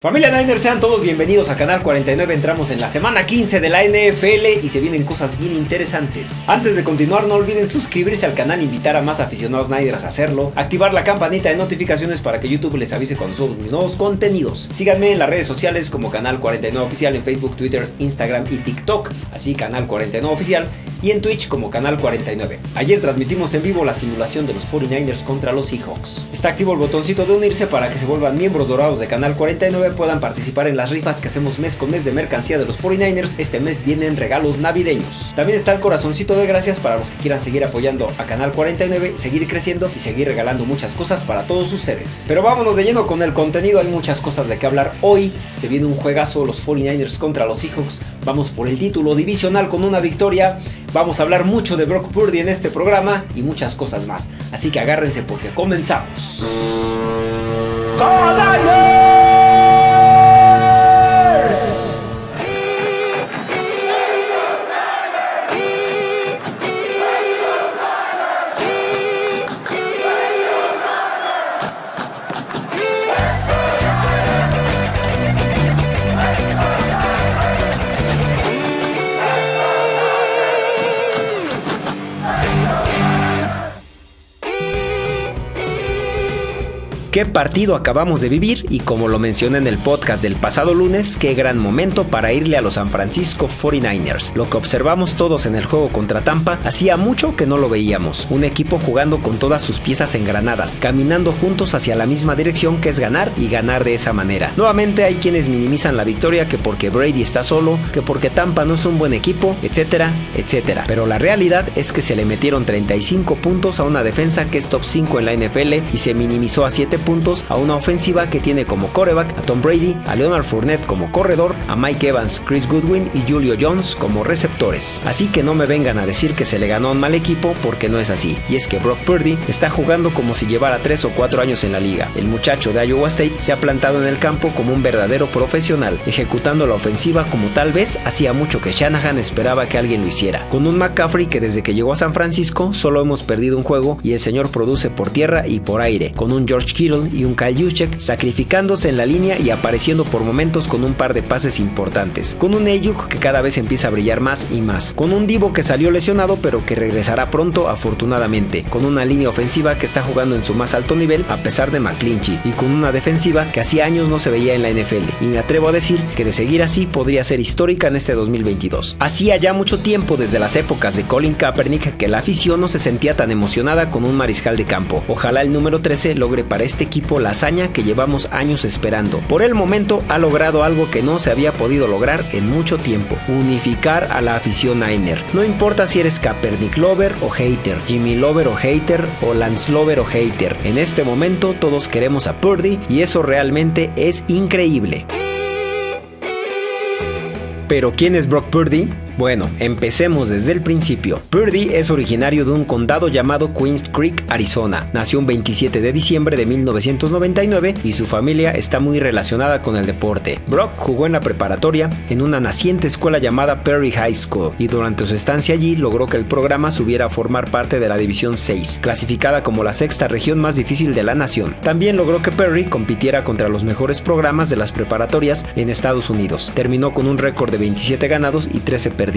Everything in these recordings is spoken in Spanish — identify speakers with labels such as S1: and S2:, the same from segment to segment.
S1: Familia Niners, sean todos bienvenidos a Canal 49. Entramos en la semana 15 de la NFL y se vienen cosas bien interesantes. Antes de continuar, no olviden suscribirse al canal, invitar a más aficionados Niners a hacerlo, activar la campanita de notificaciones para que YouTube les avise cuando subo mis nuevos contenidos. Síganme en las redes sociales como Canal 49 Oficial en Facebook, Twitter, Instagram y TikTok, así Canal 49 Oficial y en Twitch como Canal 49. Ayer transmitimos en vivo la simulación de los 49ers contra los Seahawks. Está activo el botoncito de unirse para que se vuelvan miembros dorados de Canal 49 puedan participar en las rifas que hacemos mes con mes de mercancía de los 49ers. Este mes vienen regalos navideños. También está el corazoncito de gracias para los que quieran seguir apoyando a Canal 49, seguir creciendo y seguir regalando muchas cosas para todos ustedes. Pero vámonos de lleno con el contenido, hay muchas cosas de qué hablar hoy. Se viene un juegazo, los 49ers contra los Seahawks. Vamos por el título divisional con una victoria. Vamos a hablar mucho de Brock Purdy en este programa y muchas cosas más. Así que agárrense porque comenzamos. Qué partido acabamos de vivir y como lo mencioné en el podcast del pasado lunes, qué gran momento para irle a los San Francisco 49ers. Lo que observamos todos en el juego contra Tampa hacía mucho que no lo veíamos. Un equipo jugando con todas sus piezas engranadas, caminando juntos hacia la misma dirección que es ganar y ganar de esa manera. Nuevamente hay quienes minimizan la victoria que porque Brady está solo, que porque Tampa no es un buen equipo, etcétera, etcétera. Pero la realidad es que se le metieron 35 puntos a una defensa que es top 5 en la NFL y se minimizó a 7 puntos a una ofensiva que tiene como coreback a Tom Brady, a Leonard Fournette como corredor, a Mike Evans, Chris Goodwin y Julio Jones como receptores. Así que no me vengan a decir que se le ganó un mal equipo porque no es así. Y es que Brock Purdy está jugando como si llevara 3 o 4 años en la liga. El muchacho de Iowa State se ha plantado en el campo como un verdadero profesional, ejecutando la ofensiva como tal vez hacía mucho que Shanahan esperaba que alguien lo hiciera. Con un McCaffrey que desde que llegó a San Francisco solo hemos perdido un juego y el señor produce por tierra y por aire. Con un George Kittle y un Kyle Juszczyk sacrificándose en la línea y apareciendo por momentos con un par de pases importantes, con un Ayuk que cada vez empieza a brillar más y más, con un Divo que salió lesionado pero que regresará pronto afortunadamente, con una línea ofensiva que está jugando en su más alto nivel a pesar de McClinchy y con una defensiva que hacía años no se veía en la NFL y me atrevo a decir que de seguir así podría ser histórica en este 2022. Hacía ya mucho tiempo desde las épocas de Colin Kaepernick que la afición no se sentía tan emocionada con un mariscal de campo. Ojalá el número 13 logre para este equipo la hazaña que llevamos años esperando. Por el momento ha logrado algo que no se había podido lograr en mucho tiempo, unificar a la afición Niner. No importa si eres Kaepernick Lover o hater, Jimmy Lover o hater o Lance Lover o hater, en este momento todos queremos a Purdy y eso realmente es increíble. Pero ¿quién es Brock Purdy? Bueno, empecemos desde el principio. Purdy es originario de un condado llamado Queens Creek, Arizona. Nació un 27 de diciembre de 1999 y su familia está muy relacionada con el deporte. Brock jugó en la preparatoria en una naciente escuela llamada Perry High School y durante su estancia allí logró que el programa subiera a formar parte de la División 6, clasificada como la sexta región más difícil de la nación. También logró que Perry compitiera contra los mejores programas de las preparatorias en Estados Unidos. Terminó con un récord de 27 ganados y 13 perdidos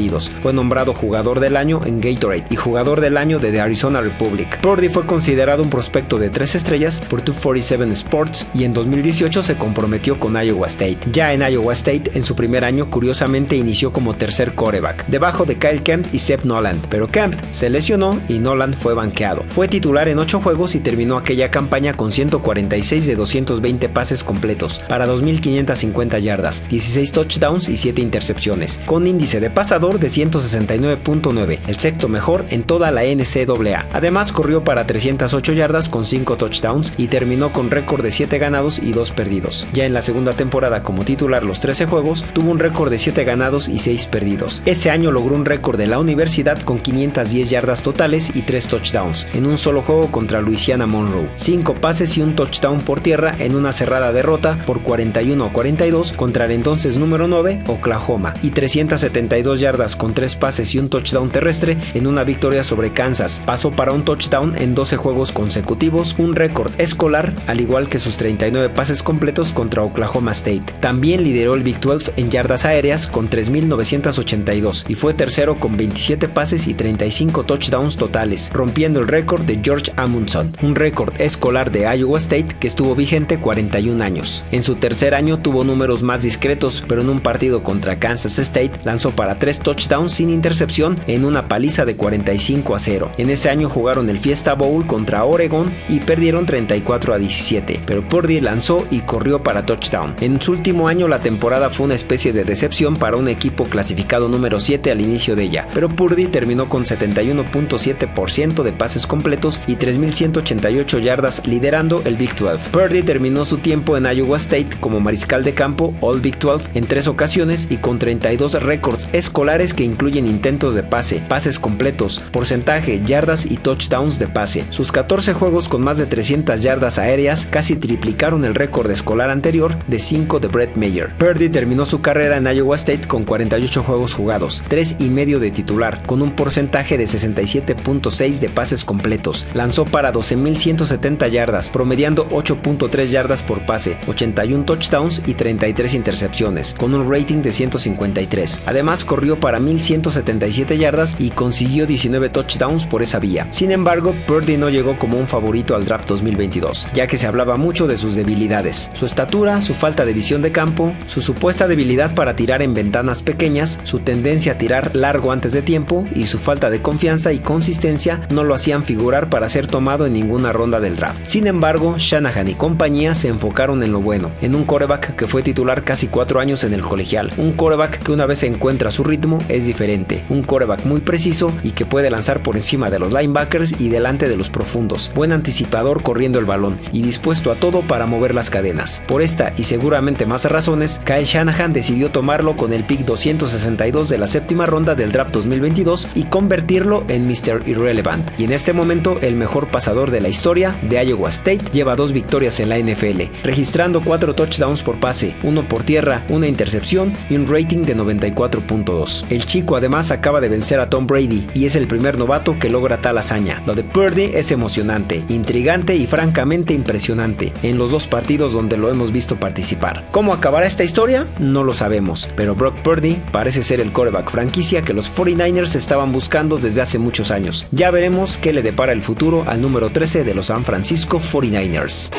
S1: fue nombrado jugador del año en Gatorade y jugador del año de The Arizona Republic. Purdy fue considerado un prospecto de tres estrellas por 247 Sports y en 2018 se comprometió con Iowa State. Ya en Iowa State, en su primer año, curiosamente inició como tercer coreback, debajo de Kyle Kemp y Seth Noland, pero Kemp se lesionó y Noland fue banqueado. Fue titular en 8 juegos y terminó aquella campaña con 146 de 220 pases completos para 2.550 yardas, 16 touchdowns y 7 intercepciones, con índice de de 169.9, el sexto mejor en toda la NCAA. Además corrió para 308 yardas con 5 touchdowns y terminó con récord de 7 ganados y 2 perdidos. Ya en la segunda temporada como titular los 13 juegos, tuvo un récord de 7 ganados y 6 perdidos. Ese año logró un récord de la universidad con 510 yardas totales y 3 touchdowns en un solo juego contra Louisiana Monroe. 5 pases y un touchdown por tierra en una cerrada derrota por 41 a 42 contra el entonces número 9 Oklahoma y 372 yardas con 3 pases y un touchdown terrestre en una victoria sobre Kansas. Pasó para un touchdown en 12 juegos consecutivos, un récord escolar, al igual que sus 39 pases completos contra Oklahoma State. También lideró el Big 12 en yardas aéreas con 3.982 y fue tercero con 27 pases y 35 touchdowns totales, rompiendo el récord de George Amundson, un récord escolar de Iowa State que estuvo vigente 41 años. En su tercer año tuvo números más discretos, pero en un partido contra Kansas State lanzó para 3 touchdowns sin intercepción en una paliza de 45 a 0. En ese año jugaron el Fiesta Bowl contra Oregon y perdieron 34 a 17, pero Purdy lanzó y corrió para touchdown. En su último año la temporada fue una especie de decepción para un equipo clasificado número 7 al inicio de ella, pero Purdy terminó con 71.7% de pases completos y 3.188 yardas liderando el Big 12. Purdy terminó su tiempo en Iowa State como mariscal de campo All Big 12 en tres ocasiones y con 32 récords escolares que incluyen intentos de pase, pases completos, porcentaje, yardas y touchdowns de pase. Sus 14 juegos con más de 300 yardas aéreas casi triplicaron el récord escolar anterior de 5 de Brett Mayer. Purdy terminó su carrera en Iowa State con 48 juegos jugados, 3 y medio de titular, con un porcentaje de 67.6 de pases completos. Lanzó para 12.170 yardas, promediando 8.3 yardas por pase, 81 touchdowns y 33 intercepciones, con un rating de 153. Además, para 1.177 yardas y consiguió 19 touchdowns por esa vía. Sin embargo, Purdy no llegó como un favorito al draft 2022, ya que se hablaba mucho de sus debilidades, su estatura, su falta de visión de campo, su supuesta debilidad para tirar en ventanas pequeñas, su tendencia a tirar largo antes de tiempo y su falta de confianza y consistencia no lo hacían figurar para ser tomado en ninguna ronda del draft. Sin embargo, Shanahan y compañía se enfocaron en lo bueno, en un coreback que fue titular casi cuatro años en el colegial, un coreback que una vez encuentra su ritmo es diferente, un coreback muy preciso y que puede lanzar por encima de los linebackers y delante de los profundos, buen anticipador corriendo el balón y dispuesto a todo para mover las cadenas. Por esta y seguramente más razones, Kyle Shanahan decidió tomarlo con el pick 262 de la séptima ronda del draft 2022 y convertirlo en Mr. Irrelevant. Y en este momento el mejor pasador de la historia de Iowa State lleva dos victorias en la NFL, registrando cuatro touchdowns por pase, uno por tierra, una intercepción y un rating de 94.2. El chico además acaba de vencer a Tom Brady y es el primer novato que logra tal hazaña. Lo de Purdy es emocionante, intrigante y francamente impresionante en los dos partidos donde lo hemos visto participar. ¿Cómo acabará esta historia? No lo sabemos, pero Brock Purdy parece ser el coreback franquicia que los 49ers estaban buscando desde hace muchos años. Ya veremos qué le depara el futuro al número 13 de los San Francisco 49ers.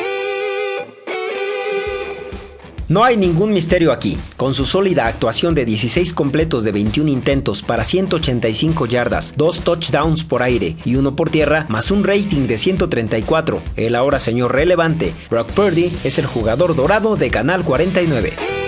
S1: No hay ningún misterio aquí. Con su sólida actuación de 16 completos de 21 intentos para 185 yardas, 2 touchdowns por aire y uno por tierra, más un rating de 134, el ahora señor relevante, Brock Purdy es el jugador dorado de Canal 49.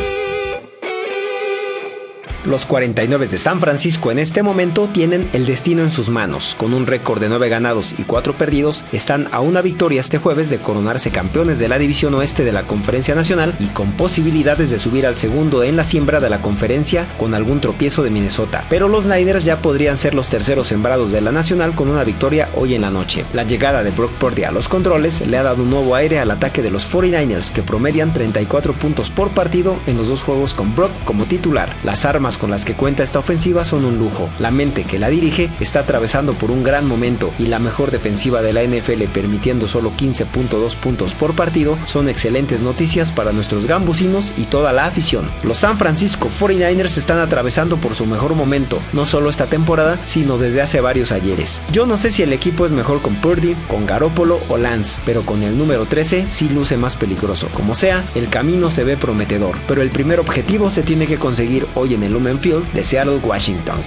S1: Los 49 de San Francisco en este momento tienen el destino en sus manos. Con un récord de 9 ganados y 4 perdidos, están a una victoria este jueves de coronarse campeones de la División Oeste de la Conferencia Nacional y con posibilidades de subir al segundo en la siembra de la conferencia con algún tropiezo de Minnesota. Pero los Niners ya podrían ser los terceros sembrados de la Nacional con una victoria hoy en la noche. La llegada de Brock Purdy a los controles le ha dado un nuevo aire al ataque de los 49ers que promedian 34 puntos por partido en los dos juegos con Brock como titular. Las armas con las que cuenta esta ofensiva son un lujo. La mente que la dirige está atravesando por un gran momento y la mejor defensiva de la NFL permitiendo solo 15.2 puntos por partido son excelentes noticias para nuestros gambusinos y toda la afición. Los San Francisco 49ers están atravesando por su mejor momento, no solo esta temporada, sino desde hace varios ayeres. Yo no sé si el equipo es mejor con Purdy, con Garópolo o Lance, pero con el número 13 sí luce más peligroso. Como sea, el camino se ve prometedor, pero el primer objetivo se tiene que conseguir hoy en el Lumen Field de Seattle, Washington.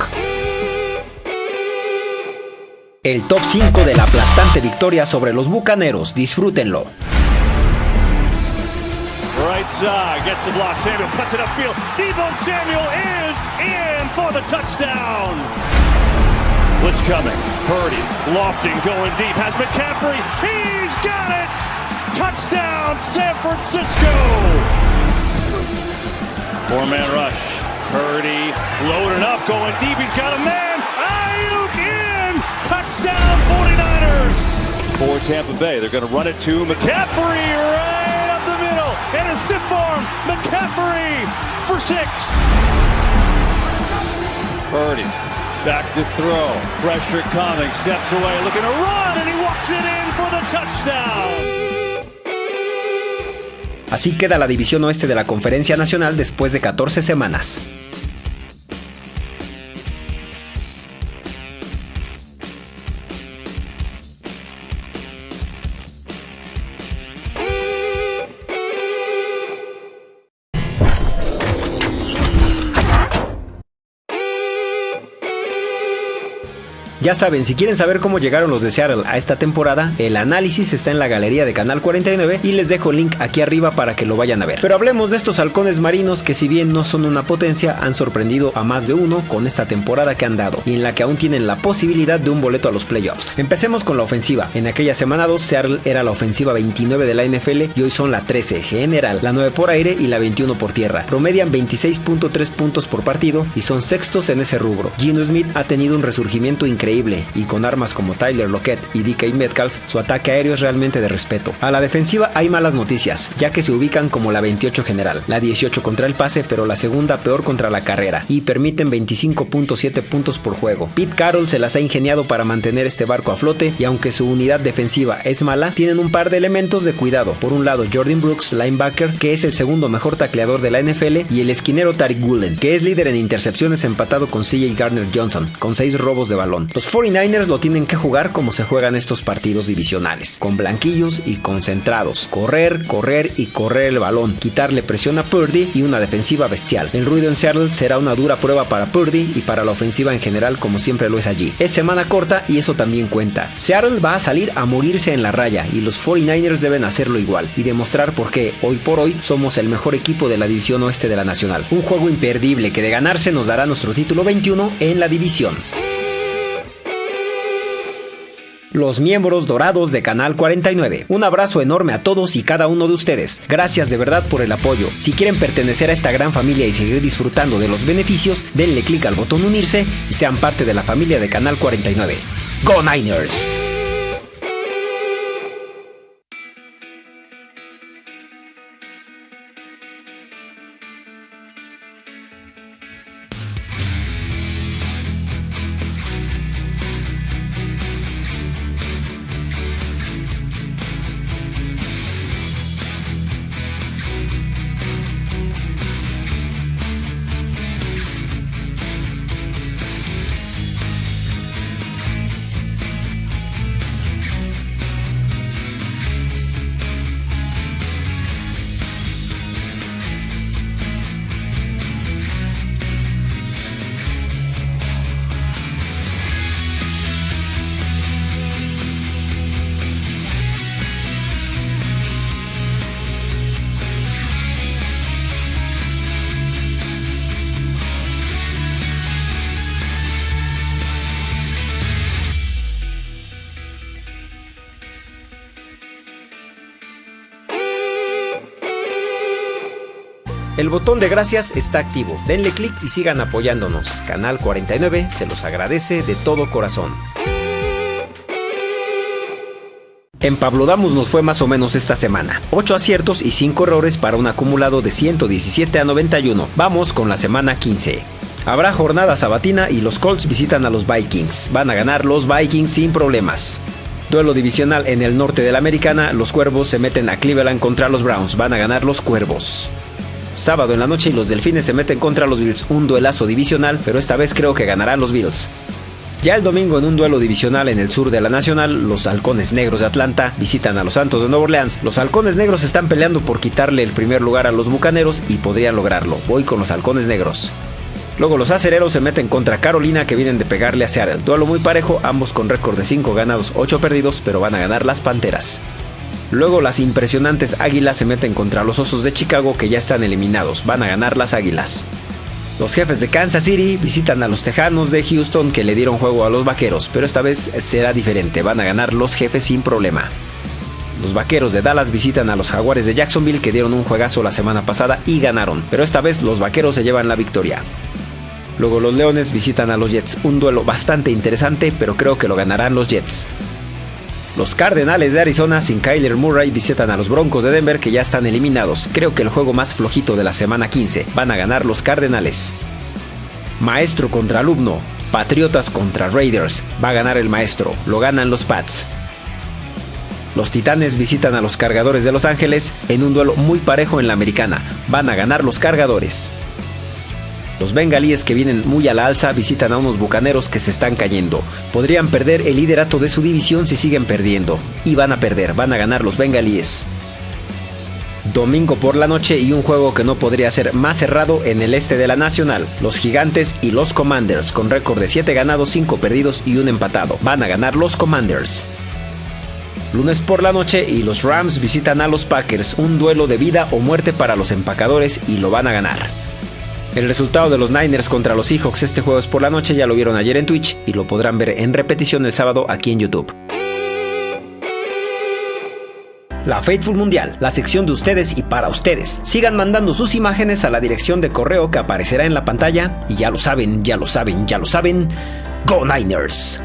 S1: El top 5 de la aplastante victoria sobre los Bucaneros, disfrútenlo.
S2: Right side, gets the block, Samuel cuts it upfield. Debo Samuel is in for the touchdown. What's coming? Purdy, lofting, going deep, has McCaffrey. He's got it! Touchdown, San Francisco! Four-man rush. Purdy loaded up, going deep. He's got a man. Ayuk in. Touchdown 49ers. For Tampa Bay, they're going to run it to McCaffrey right up the middle. And a stiff arm. McCaffrey for six. Purdy back to throw. Pressure coming. Steps away. Looking to run. And he walks it in for the touchdown.
S1: Así queda la división oeste de la Conferencia Nacional después de 14 semanas. Ya saben, si quieren saber cómo llegaron los de Seattle a esta temporada, el análisis está en la galería de Canal 49 y les dejo el link aquí arriba para que lo vayan a ver. Pero hablemos de estos halcones marinos que si bien no son una potencia, han sorprendido a más de uno con esta temporada que han dado y en la que aún tienen la posibilidad de un boleto a los playoffs. Empecemos con la ofensiva. En aquella semana 2, Seattle era la ofensiva 29 de la NFL y hoy son la 13 general, la 9 por aire y la 21 por tierra. Promedian 26.3 puntos por partido y son sextos en ese rubro. Gino Smith ha tenido un resurgimiento increíble y con armas como Tyler Lockett y DK Metcalf, su ataque aéreo es realmente de respeto. A la defensiva hay malas noticias, ya que se ubican como la 28 general, la 18 contra el pase, pero la segunda peor contra la carrera, y permiten 25.7 puntos por juego. Pete Carroll se las ha ingeniado para mantener este barco a flote, y aunque su unidad defensiva es mala, tienen un par de elementos de cuidado. Por un lado, Jordan Brooks, linebacker, que es el segundo mejor tacleador de la NFL, y el esquinero Tariq Woolen, que es líder en intercepciones empatado con CJ Gardner Johnson, con 6 robos de balón. 49ers lo tienen que jugar como se juegan estos partidos divisionales, con blanquillos y concentrados. Correr, correr y correr el balón, quitarle presión a Purdy y una defensiva bestial. El ruido en Seattle será una dura prueba para Purdy y para la ofensiva en general como siempre lo es allí. Es semana corta y eso también cuenta. Seattle va a salir a morirse en la raya y los 49ers deben hacerlo igual y demostrar por qué hoy por hoy somos el mejor equipo de la división oeste de la nacional. Un juego imperdible que de ganarse nos dará nuestro título 21 en la división los miembros dorados de Canal 49. Un abrazo enorme a todos y cada uno de ustedes. Gracias de verdad por el apoyo. Si quieren pertenecer a esta gran familia y seguir disfrutando de los beneficios, denle clic al botón unirse y sean parte de la familia de Canal 49. ¡Go Niners! El botón de gracias está activo. Denle clic y sigan apoyándonos. Canal 49 se los agradece de todo corazón. En Pablo Damos nos fue más o menos esta semana. 8 aciertos y 5 errores para un acumulado de 117 a 91. Vamos con la semana 15. Habrá jornada sabatina y los Colts visitan a los Vikings. Van a ganar los Vikings sin problemas. Duelo divisional en el norte de la americana, los Cuervos se meten a Cleveland contra los Browns. Van a ganar los Cuervos. Sábado en la noche y los Delfines se meten contra los Bills, un duelazo divisional, pero esta vez creo que ganarán los Bills. Ya el domingo en un duelo divisional en el sur de la Nacional, los Halcones Negros de Atlanta visitan a los Santos de Nueva Orleans. Los Halcones Negros están peleando por quitarle el primer lugar a los Bucaneros y podrían lograrlo. Voy con los Halcones Negros. Luego los acereros se meten contra Carolina que vienen de pegarle a Seattle. Duelo muy parejo, ambos con récord de 5 ganados, 8 perdidos, pero van a ganar las Panteras. Luego las impresionantes Águilas se meten contra los Osos de Chicago que ya están eliminados, van a ganar las Águilas. Los jefes de Kansas City visitan a los Tejanos de Houston que le dieron juego a los Vaqueros, pero esta vez será diferente, van a ganar los jefes sin problema. Los Vaqueros de Dallas visitan a los Jaguares de Jacksonville que dieron un juegazo la semana pasada y ganaron, pero esta vez los Vaqueros se llevan la victoria. Luego los Leones visitan a los Jets, un duelo bastante interesante, pero creo que lo ganarán los Jets. Los Cardenales de Arizona sin Kyler Murray visitan a los Broncos de Denver que ya están eliminados. Creo que el juego más flojito de la semana 15. Van a ganar los Cardenales. Maestro contra alumno. Patriotas contra Raiders. Va a ganar el maestro. Lo ganan los Pats. Los Titanes visitan a los Cargadores de Los Ángeles en un duelo muy parejo en la americana. Van a ganar los Cargadores. Los bengalíes que vienen muy a la alza visitan a unos bucaneros que se están cayendo. Podrían perder el liderato de su división si siguen perdiendo. Y van a perder, van a ganar los bengalíes. Domingo por la noche y un juego que no podría ser más cerrado en el este de la Nacional. Los Gigantes y los Commanders con récord de 7 ganados, 5 perdidos y un empatado. Van a ganar los Commanders. Lunes por la noche y los Rams visitan a los Packers, un duelo de vida o muerte para los empacadores y lo van a ganar. El resultado de los Niners contra los Seahawks este jueves por la noche ya lo vieron ayer en Twitch y lo podrán ver en repetición el sábado aquí en YouTube. La Faithful Mundial, la sección de ustedes y para ustedes. Sigan mandando sus imágenes a la dirección de correo que aparecerá en la pantalla y ya lo saben, ya lo saben, ya lo saben. Go Niners.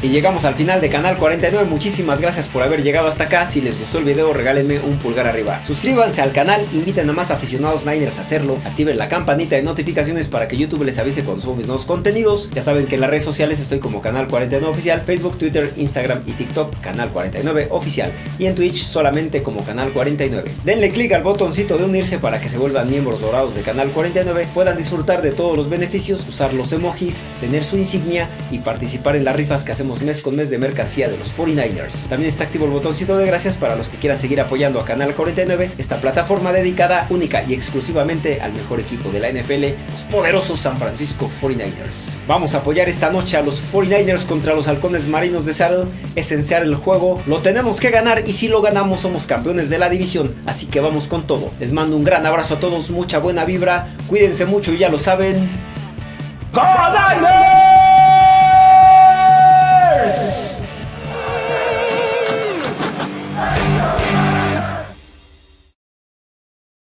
S1: Y llegamos al final de Canal 49. Muchísimas gracias por haber llegado hasta acá. Si les gustó el video, regálenme un pulgar arriba. Suscríbanse al canal, inviten a más aficionados Niners a hacerlo. Activen la campanita de notificaciones para que YouTube les avise cuando subo mis nuevos contenidos. Ya saben que en las redes sociales estoy como Canal 49 Oficial, Facebook, Twitter, Instagram y TikTok, Canal 49 Oficial. Y en Twitch solamente como Canal 49. Denle click al botoncito de unirse para que se vuelvan miembros dorados de Canal 49, puedan disfrutar de todos los beneficios, usar los emojis, tener su insignia y participar en las rifas que hacemos mes con mes de mercancía de los 49ers. También está activo el botoncito de gracias para los que quieran seguir apoyando a Canal 49, esta plataforma dedicada única y exclusivamente al mejor equipo de la NFL, los poderosos San Francisco 49ers. Vamos a apoyar esta noche a los 49ers contra los halcones marinos de Seattle, esenciar el juego, lo tenemos que ganar y si lo ganamos somos campeones de la división, así que vamos con todo. Les mando un gran abrazo a todos, mucha buena vibra, cuídense mucho y ya lo saben. ¡Go